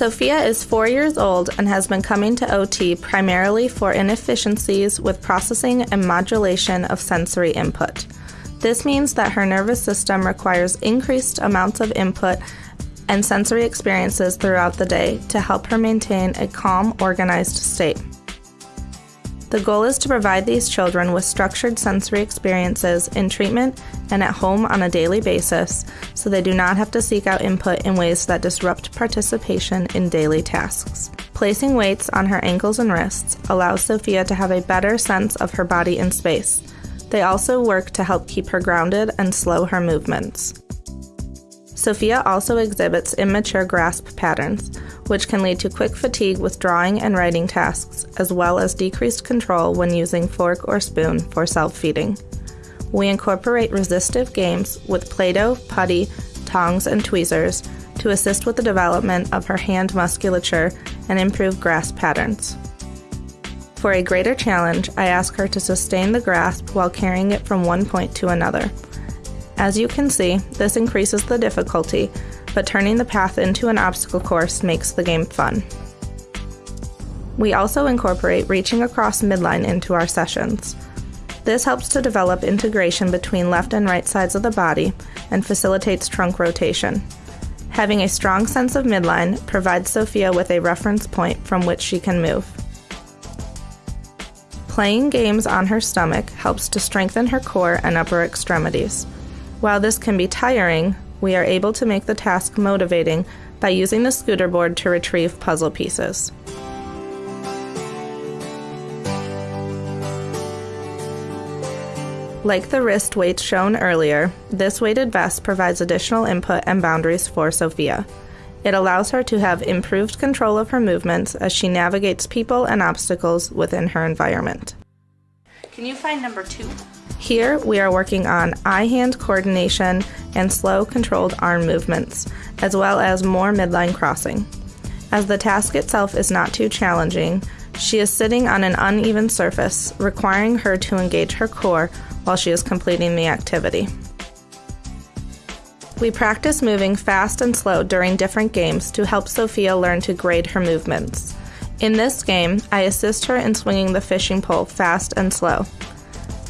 Sophia is four years old and has been coming to OT primarily for inefficiencies with processing and modulation of sensory input. This means that her nervous system requires increased amounts of input and sensory experiences throughout the day to help her maintain a calm, organized state. The goal is to provide these children with structured sensory experiences in treatment and at home on a daily basis so they do not have to seek out input in ways that disrupt participation in daily tasks. Placing weights on her ankles and wrists allows Sophia to have a better sense of her body in space. They also work to help keep her grounded and slow her movements. Sophia also exhibits immature grasp patterns, which can lead to quick fatigue with drawing and writing tasks, as well as decreased control when using fork or spoon for self feeding. We incorporate resistive games with Play Doh, putty, tongs, and tweezers to assist with the development of her hand musculature and improve grasp patterns. For a greater challenge, I ask her to sustain the grasp while carrying it from one point to another. As you can see, this increases the difficulty, but turning the path into an obstacle course makes the game fun. We also incorporate reaching across midline into our sessions. This helps to develop integration between left and right sides of the body and facilitates trunk rotation. Having a strong sense of midline provides Sophia with a reference point from which she can move. Playing games on her stomach helps to strengthen her core and upper extremities. While this can be tiring, we are able to make the task motivating by using the scooter board to retrieve puzzle pieces. Like the wrist weights shown earlier, this weighted vest provides additional input and boundaries for Sophia. It allows her to have improved control of her movements as she navigates people and obstacles within her environment. Can you find number two? Here, we are working on eye hand coordination and slow, controlled arm movements, as well as more midline crossing. As the task itself is not too challenging, she is sitting on an uneven surface, requiring her to engage her core while she is completing the activity. We practice moving fast and slow during different games to help Sophia learn to grade her movements. In this game, I assist her in swinging the fishing pole fast and slow.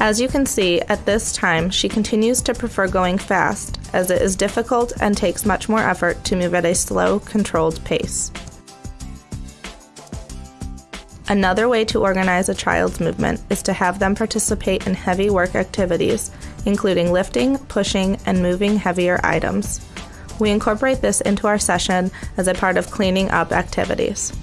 As you can see, at this time, she continues to prefer going fast, as it is difficult and takes much more effort to move at a slow, controlled pace. Another way to organize a child's movement is to have them participate in heavy work activities, including lifting, pushing, and moving heavier items. We incorporate this into our session as a part of cleaning up activities.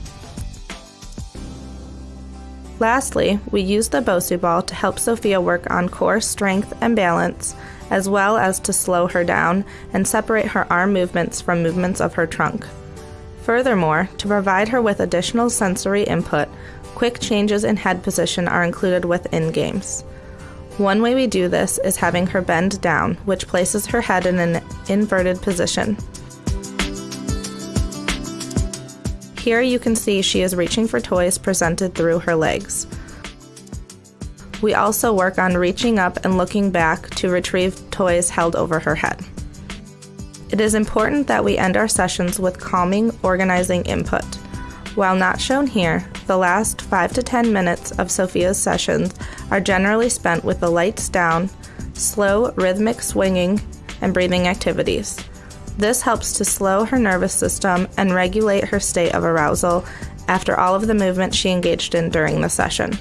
Lastly, we use the Bosu ball to help Sophia work on core strength and balance, as well as to slow her down and separate her arm movements from movements of her trunk. Furthermore, to provide her with additional sensory input, quick changes in head position are included within games. One way we do this is having her bend down, which places her head in an inverted position. Here you can see she is reaching for toys presented through her legs. We also work on reaching up and looking back to retrieve toys held over her head. It is important that we end our sessions with calming, organizing input. While not shown here, the last 5 to 10 minutes of Sophia's sessions are generally spent with the lights down, slow, rhythmic swinging, and breathing activities. This helps to slow her nervous system and regulate her state of arousal after all of the movement she engaged in during the session.